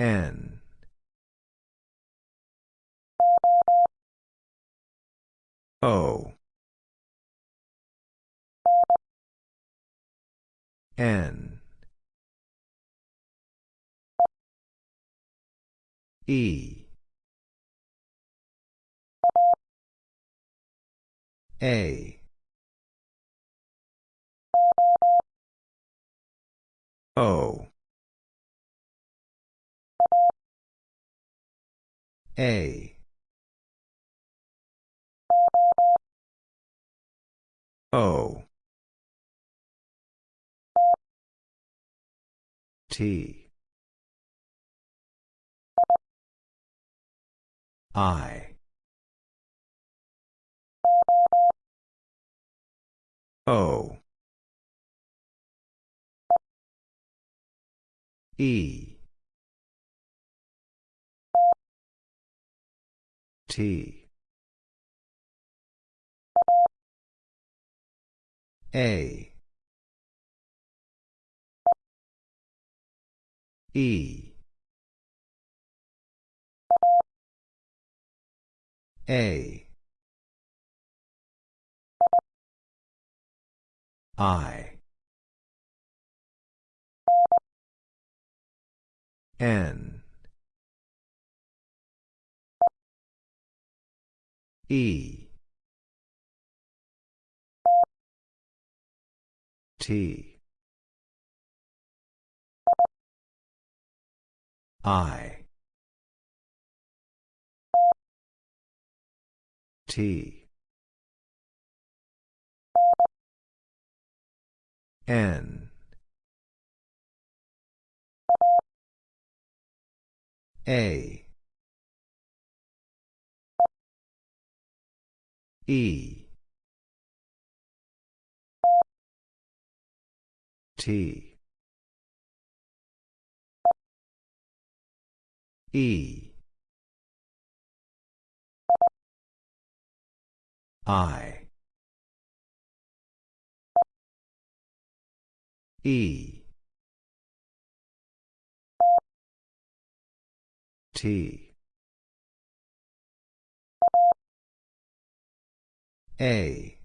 N. O. N. E. A. O. A. O. T. I. O. E. T. A. E. A. I. N. E. T. I. T. N. A. E. T. E. I. E. T. A.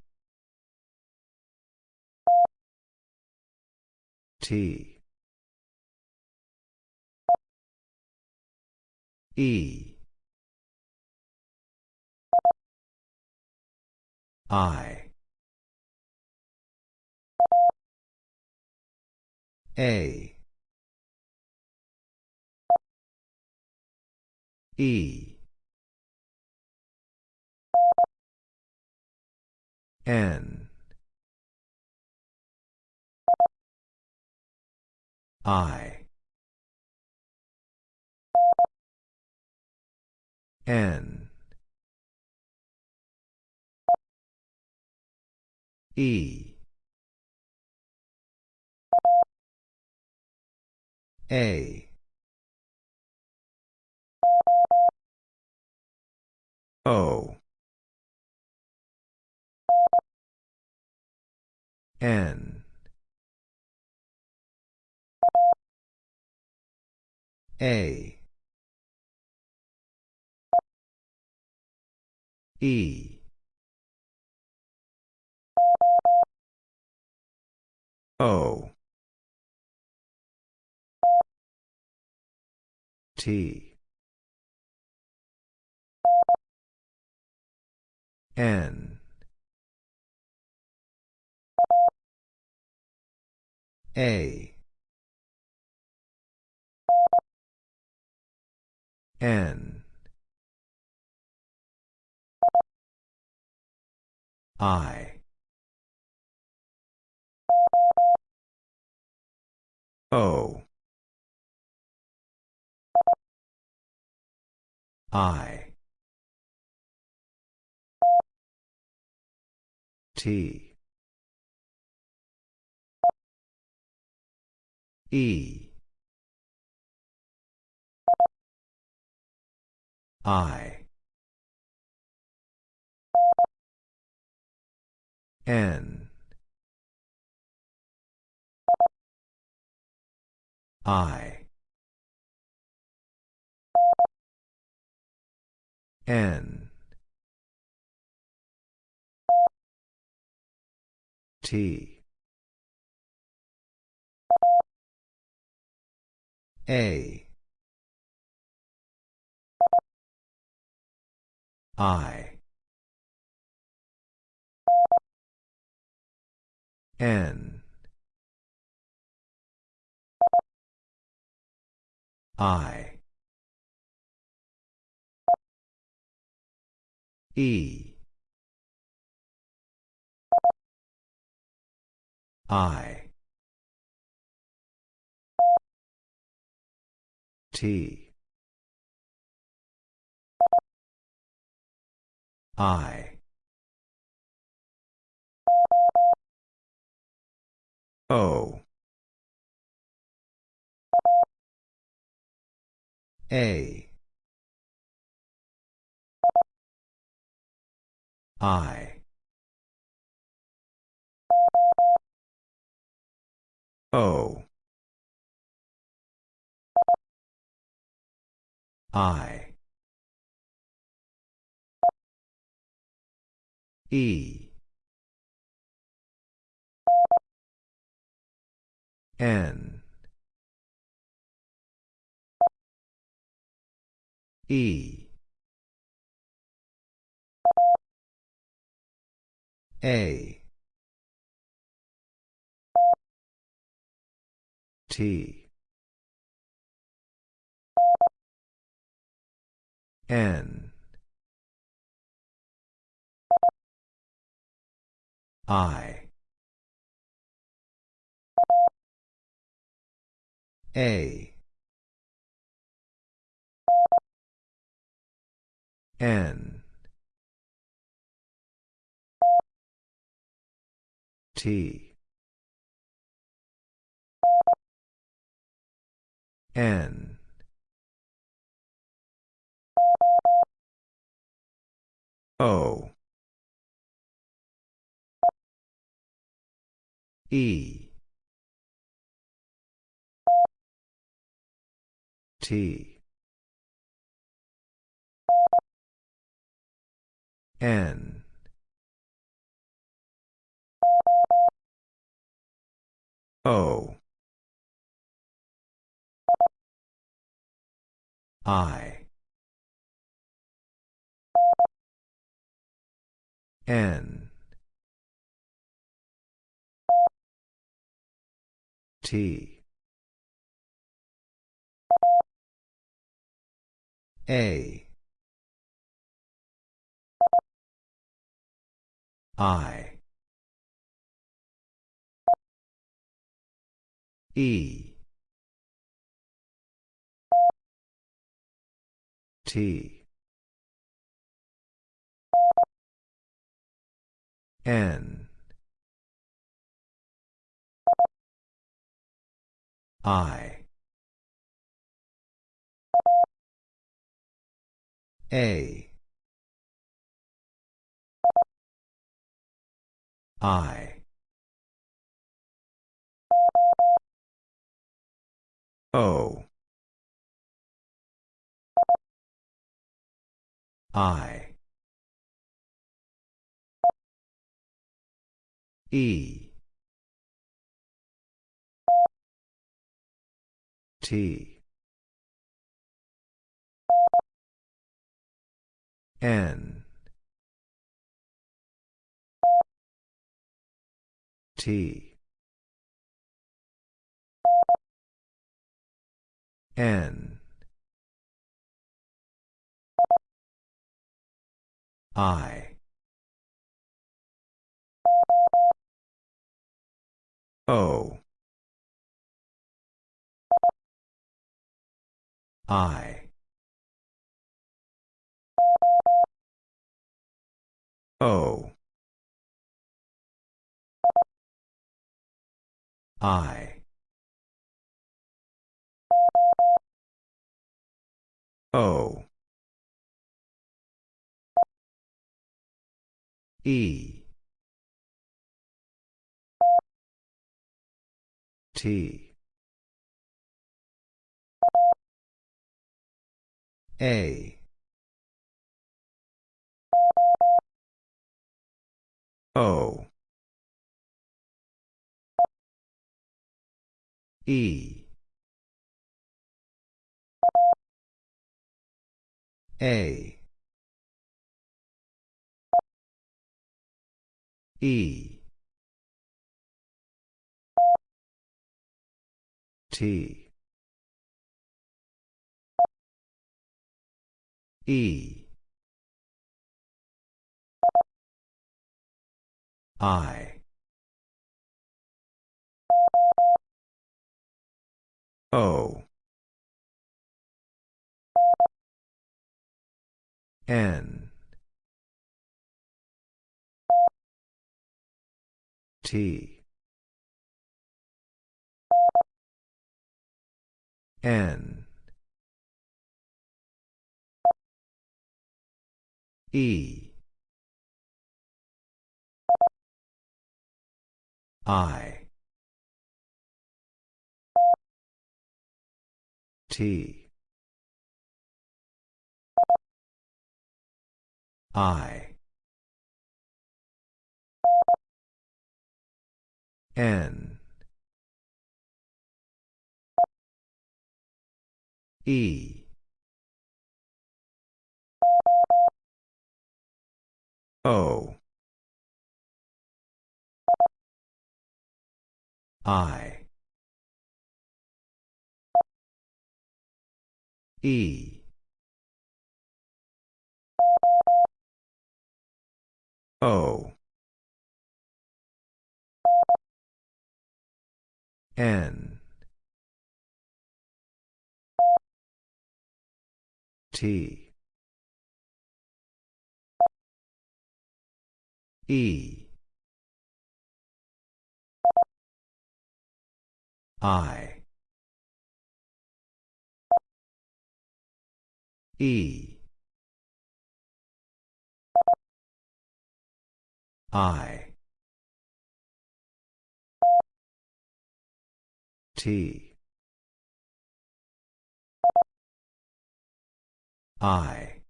T. E. I. A. E. N. I. N. E. A. O. N. A. E. O. T. N. A. N. I. O. I. T. E. I. N. I. N. T. A. I. N. I. E. I T. I. O. A. I. O I. E. N. E. A. T N. I. A. N. T. N O. E. T. N. O. I N. T. A. I. E. T N. I. A. I. O. I E. T. N. T. N. I O. I. O. I. O. E T. A. O. E. A. E. T. E. I. O. N. T N. E. I. T. I. N E. O. I. E. O. N T. E. I. E. I. T I.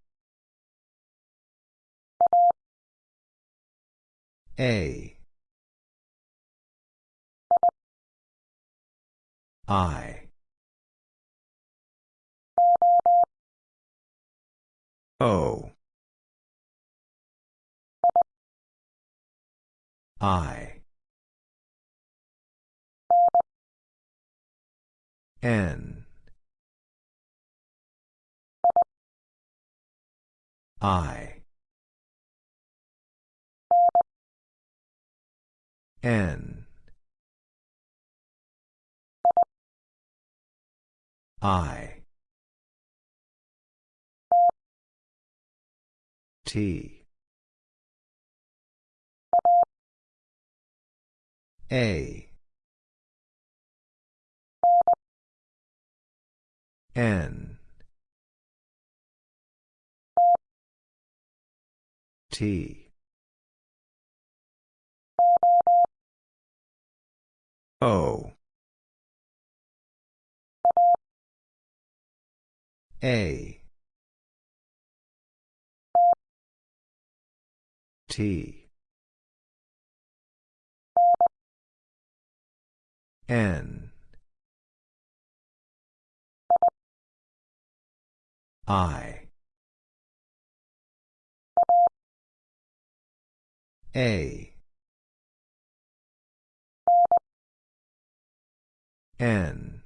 A. I. O. I. N I. N. I. T. A. N T. O. A. T. N. I A. N.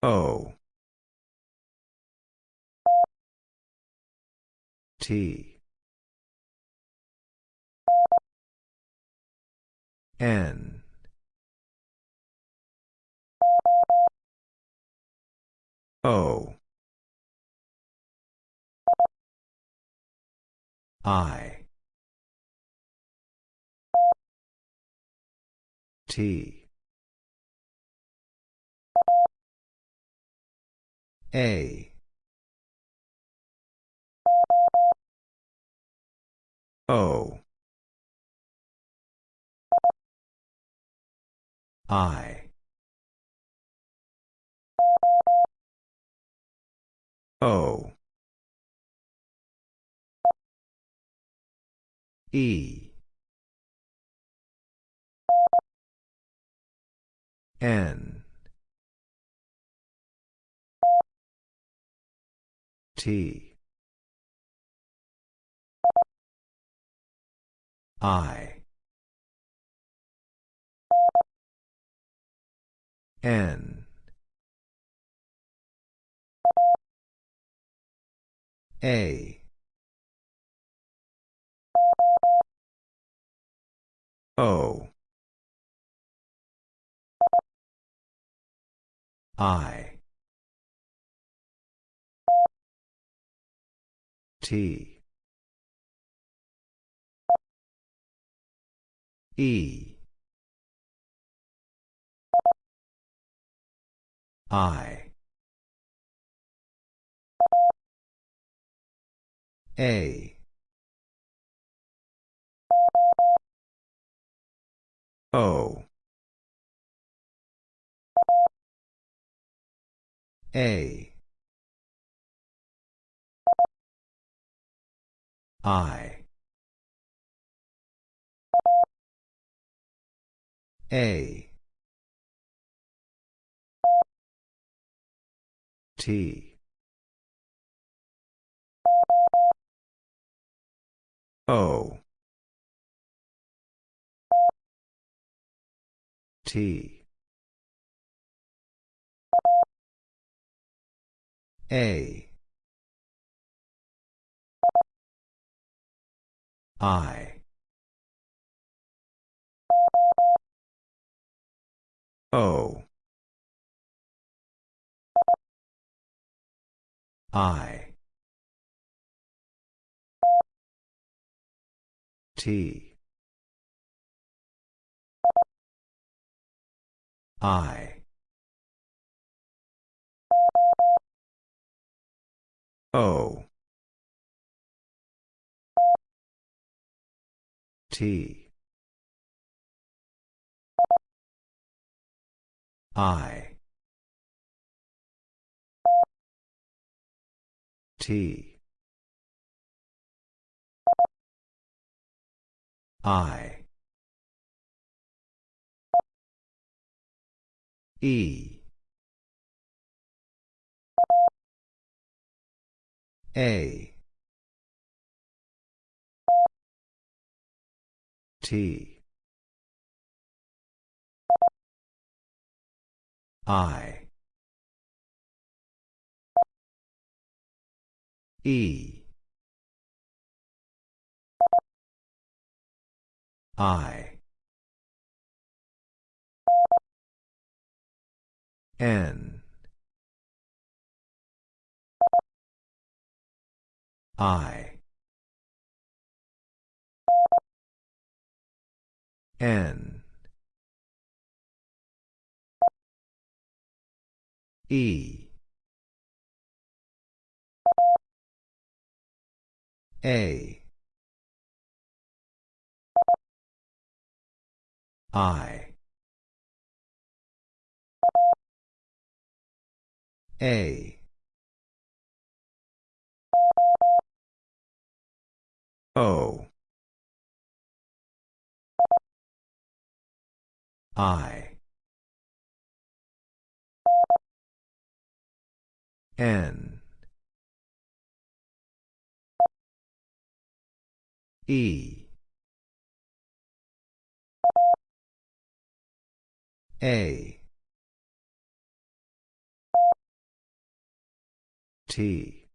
O. T. N. O I. T. A. O. I. O E. N. T. I. N. A. O. I. T. E. I. A. O. A. I. A. T. O. T. A. I. O. I. T. I. O. T. I. T. I. E. A. T. I. E. I. N. I. N. E. A. I. A. O. I. N. E. A. T.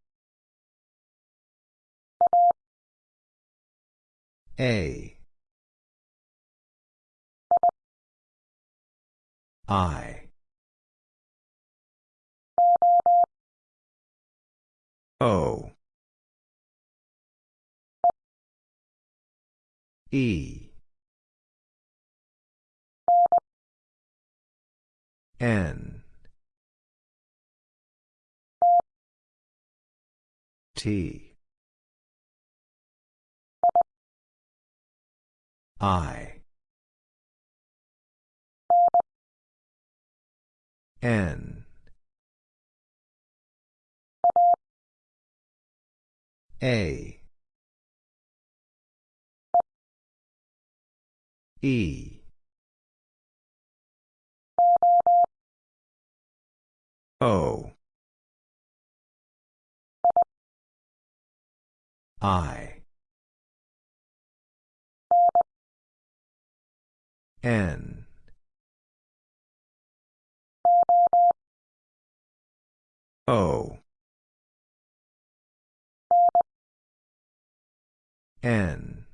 A. I. O. E. N. T. I. N. A. E. O. I. N. O. N.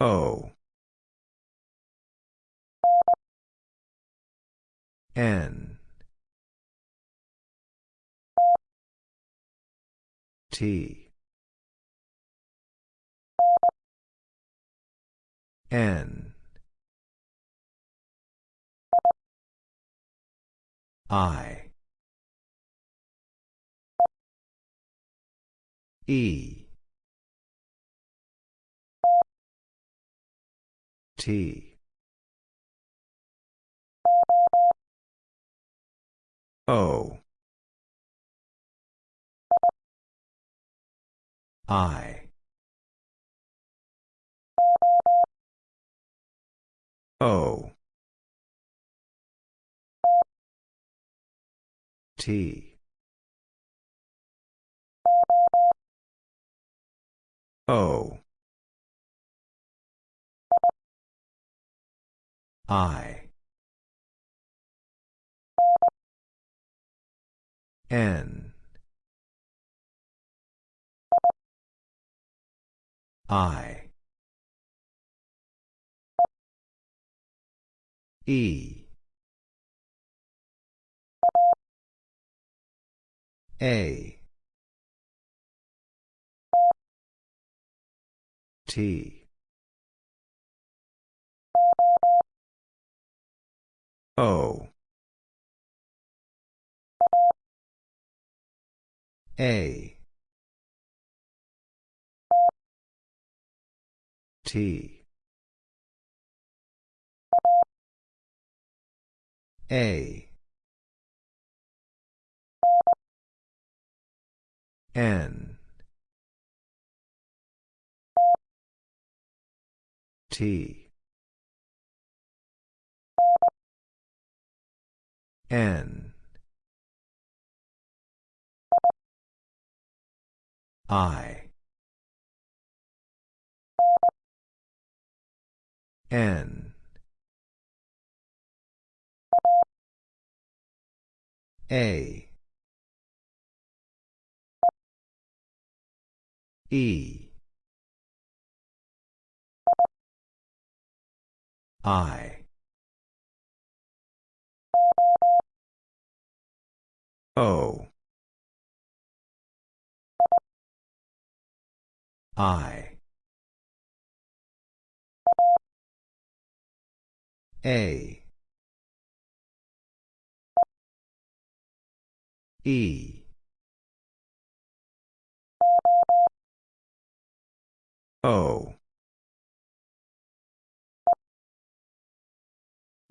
O. N. T. N. I. E. T. O. I. O. T. O. I. N. I. E. A. T. O. A. T. A. N. T. N. I. N. A. E. I. O. I. A. E. O.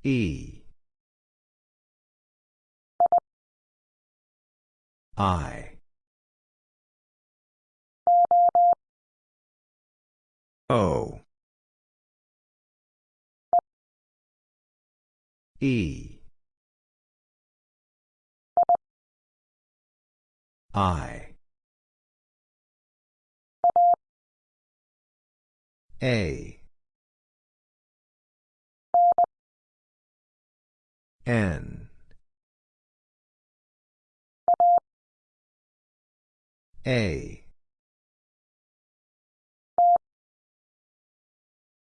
E. I. O. E. I. A. N. A.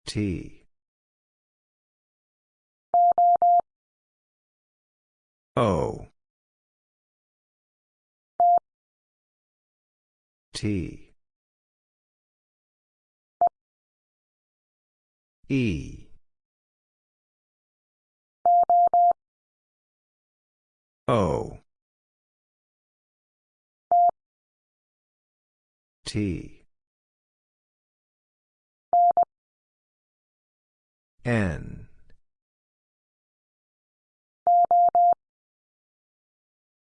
T. O. T. E. O. T. N.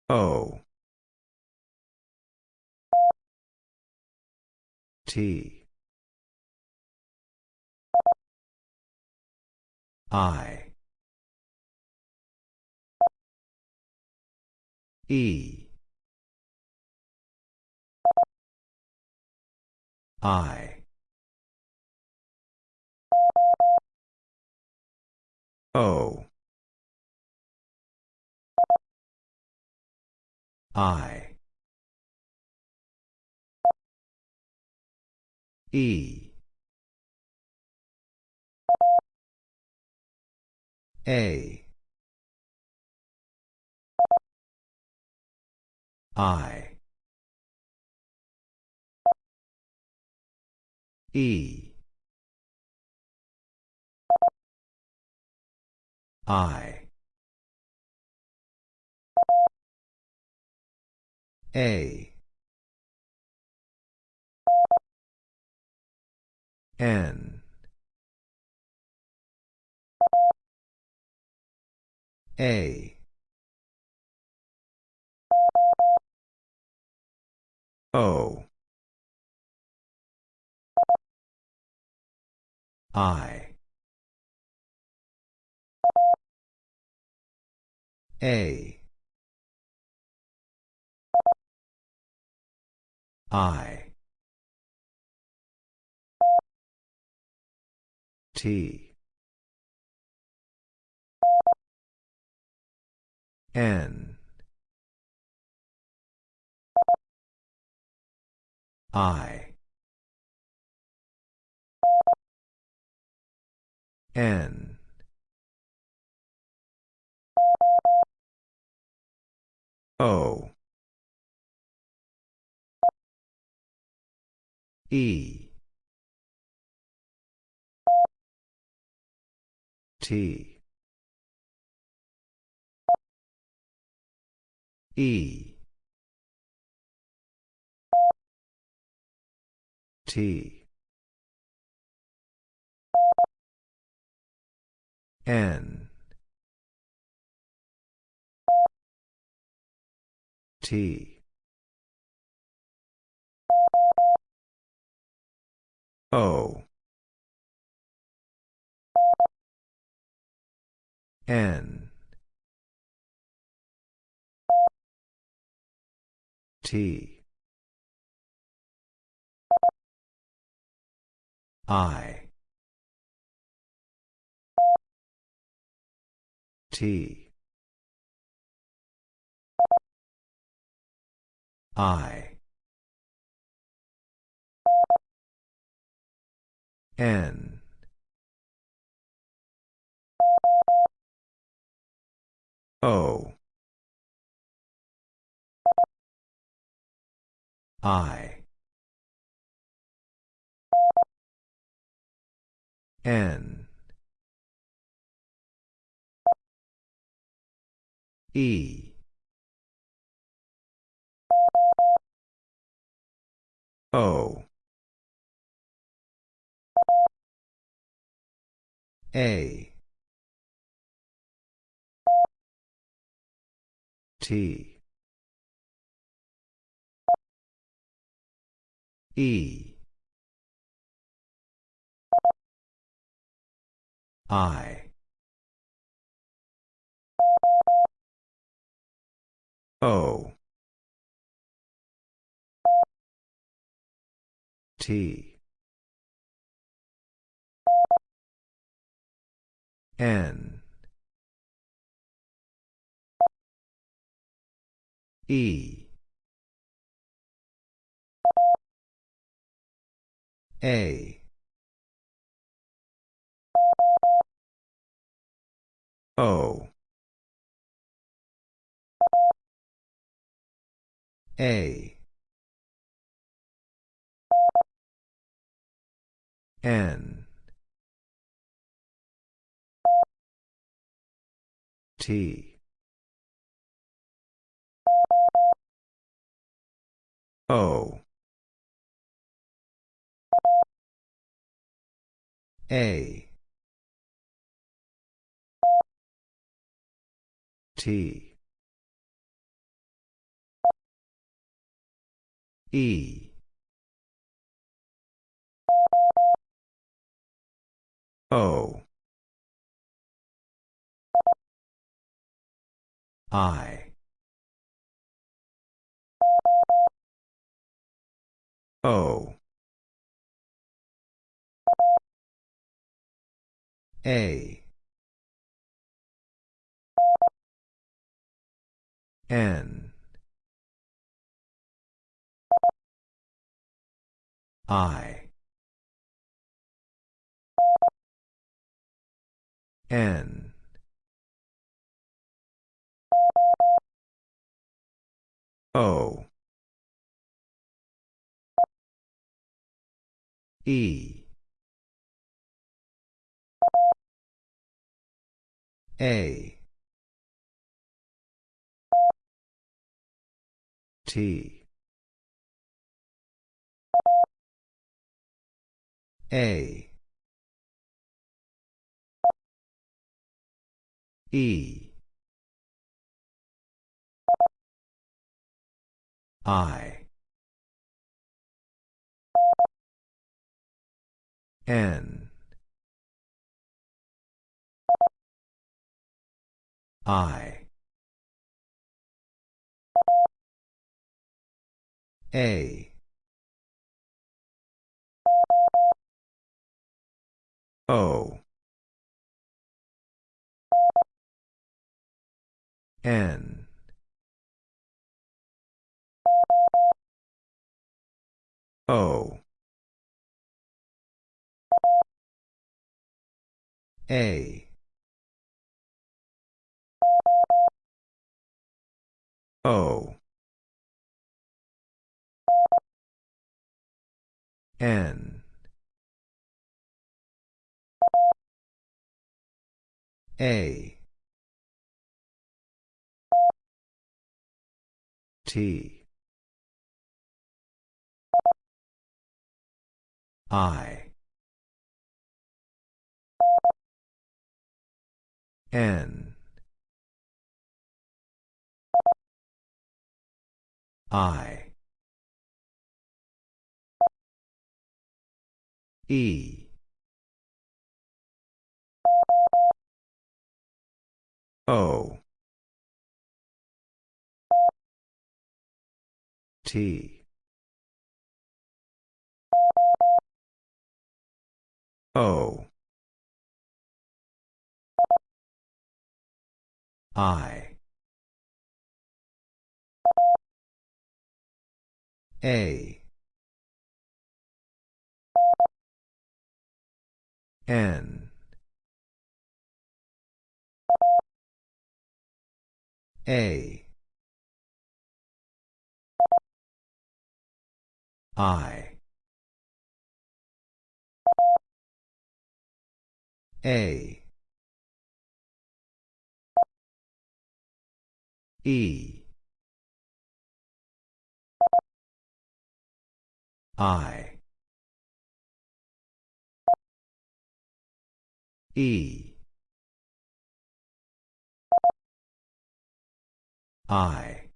O. T. I. E. I. O. I. E. A. I. E. I. A. N. A. O. I. A. I. T. N. I. N. O. E. T. E. T. N. T. O. N. T. I. T. I. N. O. I. N. E. O. A. T. E. I. O. T. N. E. A. O. A. N. T. O. A. T. E. O. I. O. A. N. I. N O. E. A. T. A. E I. N. I. A. O. N O. A. O. N. A. T I. N. I. E. O. T O. I. A. N. A. I A. E. I. E. I.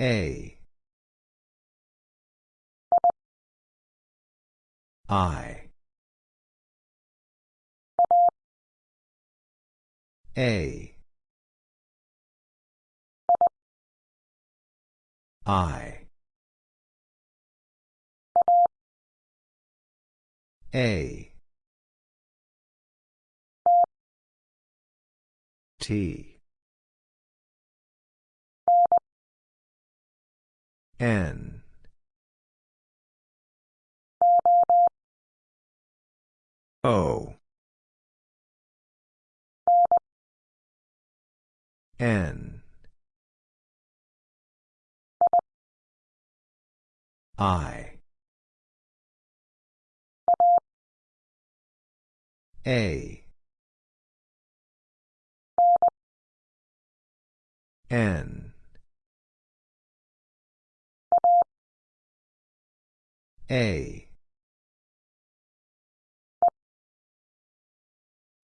A I. A. I. A. T. N O. N. I. A. N. A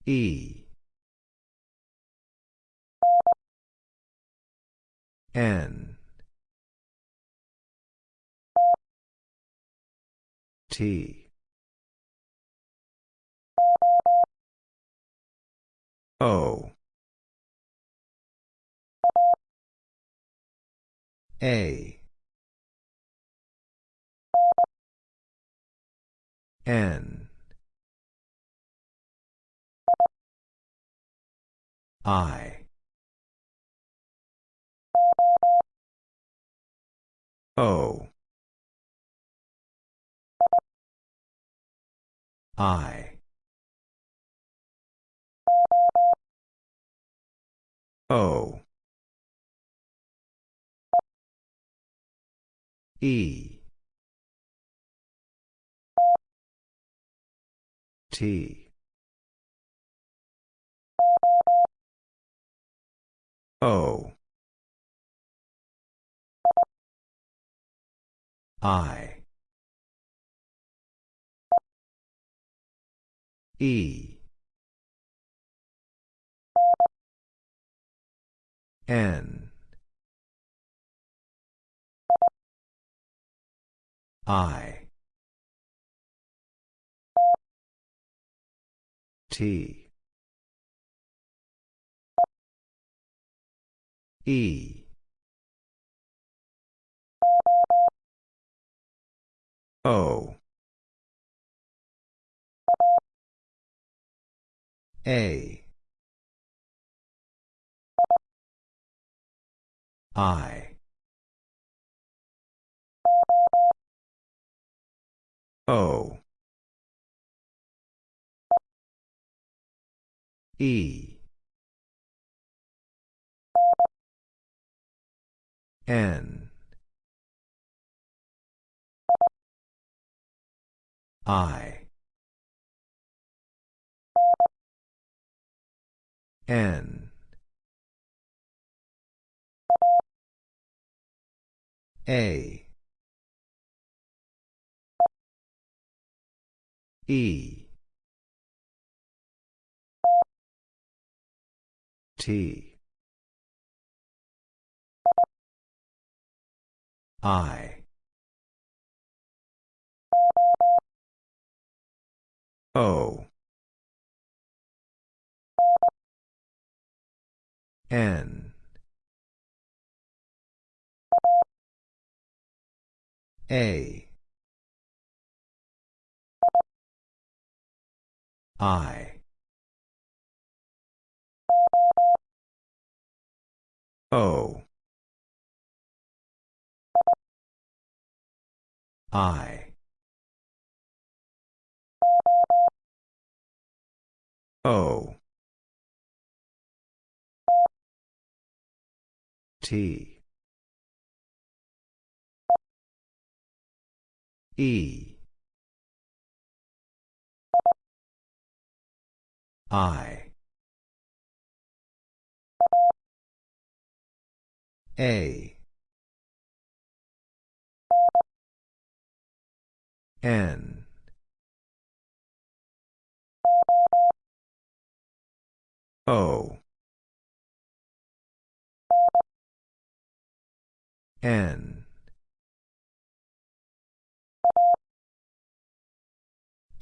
E N T. O. A. N. I. O. I. O. E. T. O. I. E. N. I. T. E. O. A. I. O. E. N. I. N. A. E. T. I. O. N. A. I. O. I. O. T. E. I. A. N. O. N.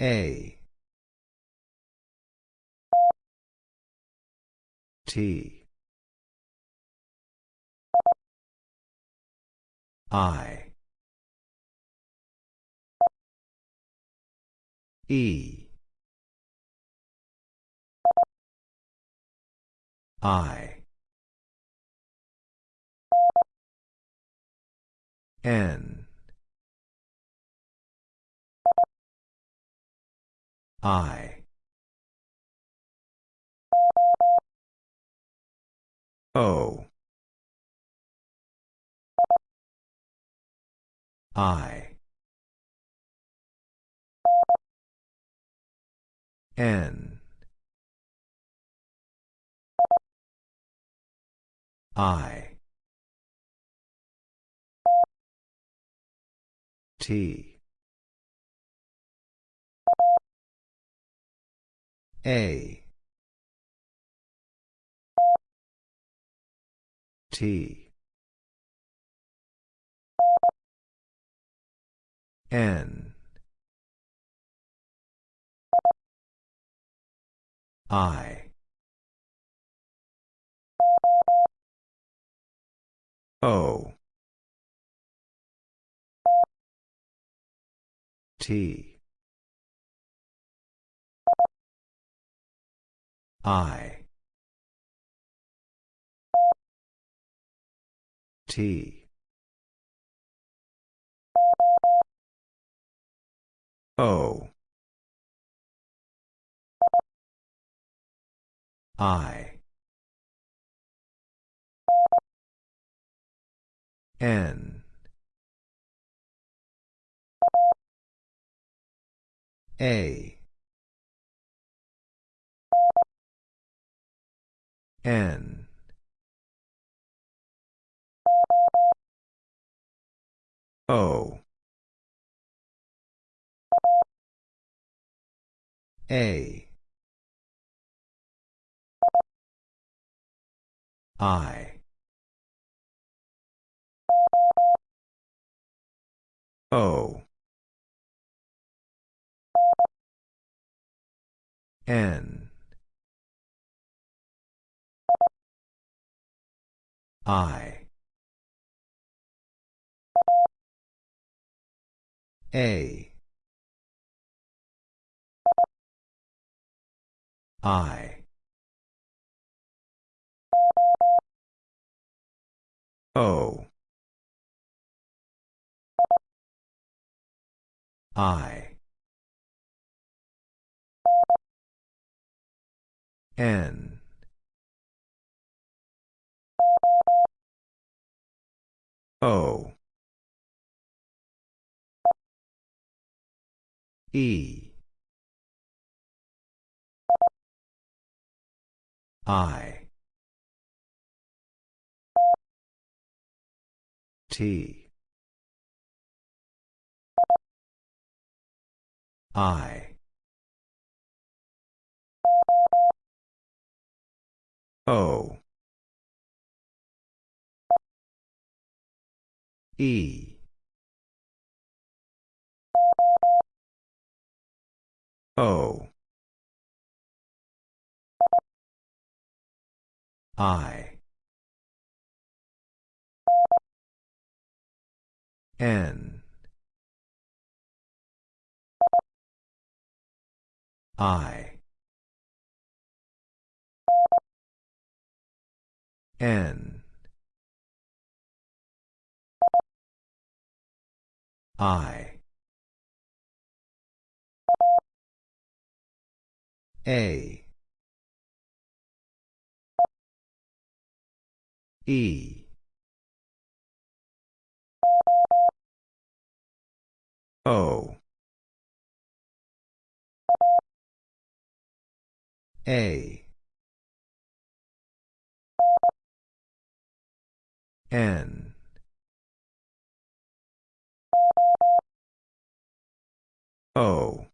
A. T. I. E. I. N. I. O. I. N. I. T. A. T. N. I. O. T. I. T. O. I. N. A. N. O. A. I. O. N. I. A. I. O. I. N. O. E. I. T. I. O. E. O. I. N. I. N. I. A. E. O. A. N. O.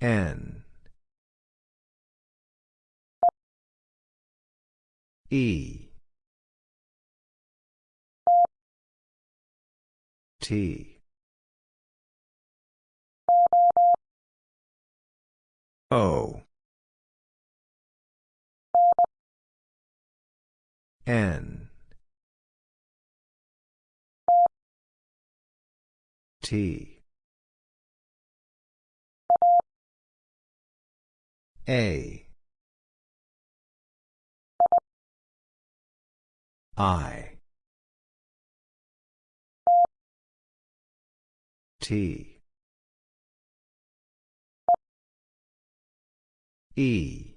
N. E. T. O. N. T. A. I. T. E.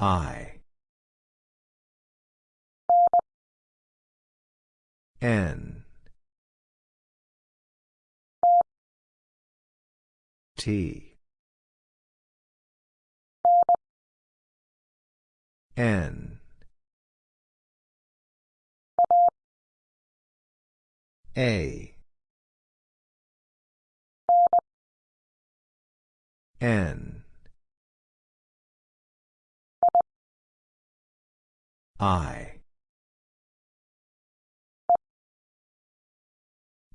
I. N. T. N. A. N. I.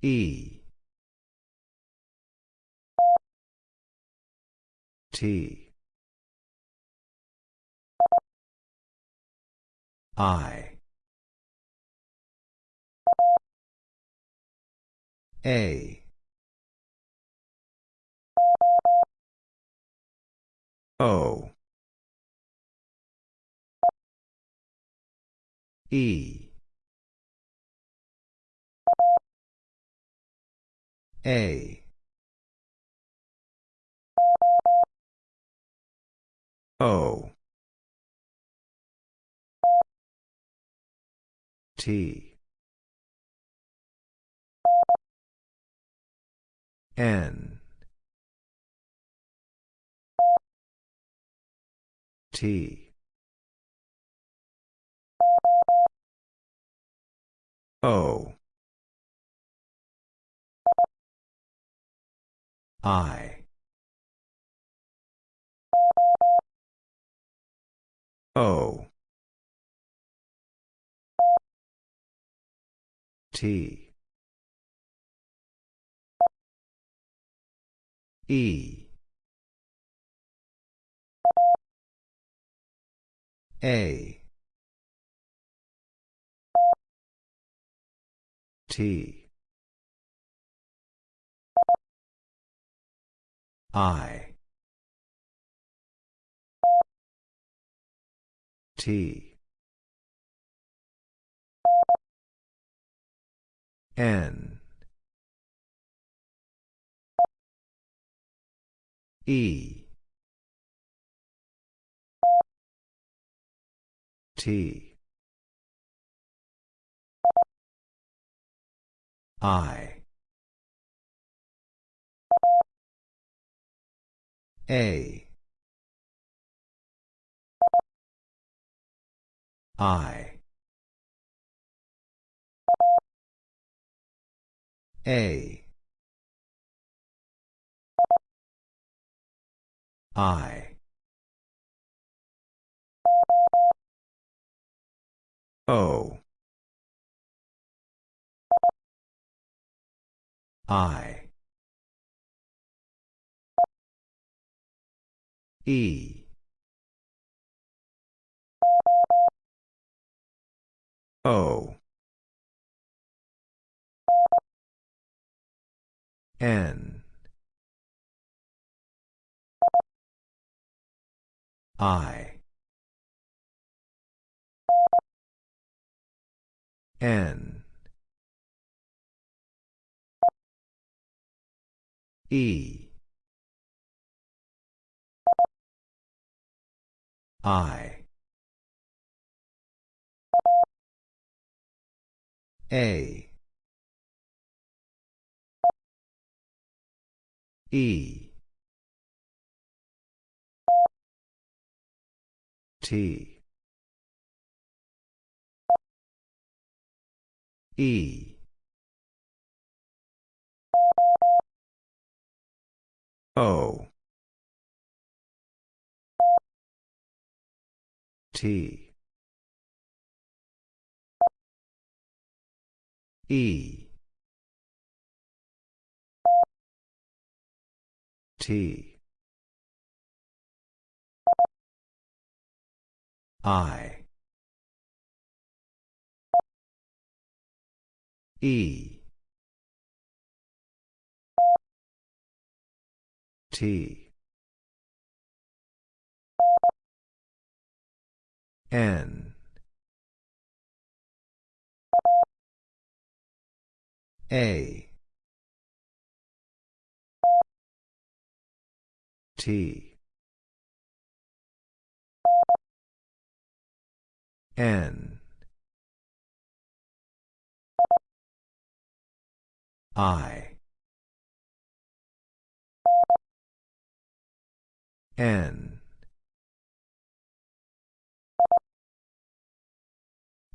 E. T. I. A. O. E. A. O. T. N. T. O. I. O. T. E. A. T. I. T. N. E. T. I. A. I. A. I. O. I. E. O. N. I. N. E. I. A. E. T. E. O. T. E. T. I. E. T. N. A. T. N. I. N.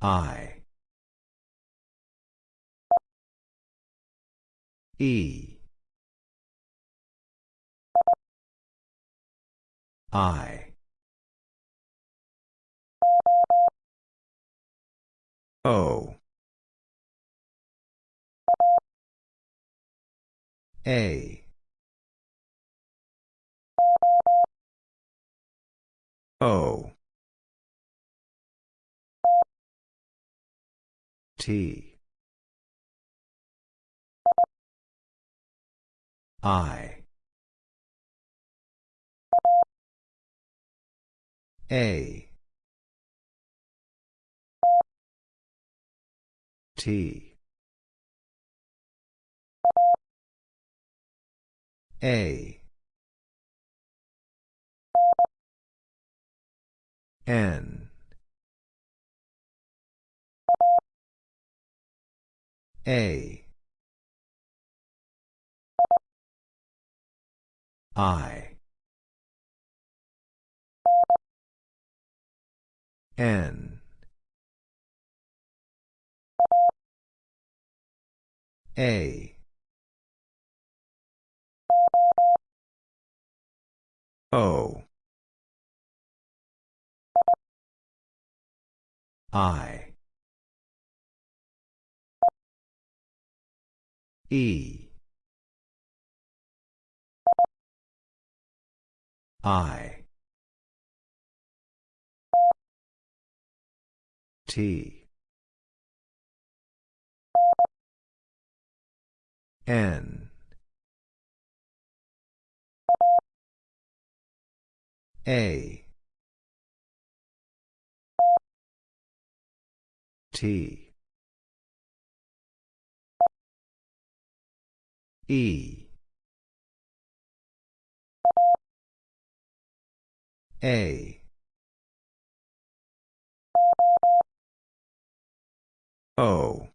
I. E. I. O. A. O. T. I. A. T. A. N. A. I. N. A. O. I. E. I. T. N. A. T. E. A. O.